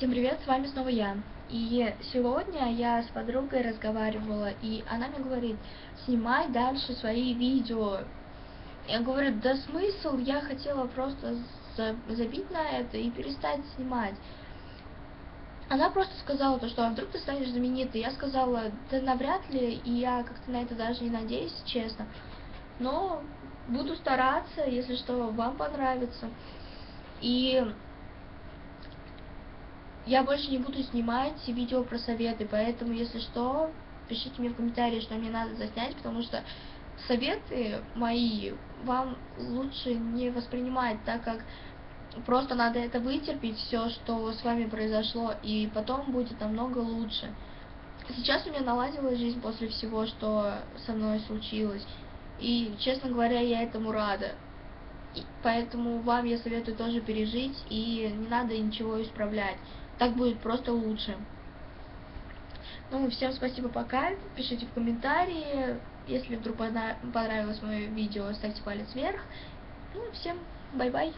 Всем привет, с вами снова я. И сегодня я с подругой разговаривала, и она мне говорит, снимай дальше свои видео. Я говорю, да смысл, я хотела просто забить на это и перестать снимать. Она просто сказала то, что а вдруг ты станешь знаменитой. Я сказала, да навряд ли, и я как-то на это даже не надеюсь, честно. Но буду стараться, если что, вам понравится. И я больше не буду снимать видео про советы, поэтому, если что, пишите мне в комментарии, что мне надо заснять, потому что советы мои вам лучше не воспринимать, так как просто надо это вытерпеть, все, что с вами произошло, и потом будет намного лучше. Сейчас у меня наладилась жизнь после всего, что со мной случилось, и, честно говоря, я этому рада. Поэтому вам я советую тоже пережить, и не надо ничего исправлять. Так будет просто лучше. Ну, всем спасибо, пока. Пишите в комментарии. Если вдруг понравилось мое видео, ставьте палец вверх. Ну, всем bye-bye.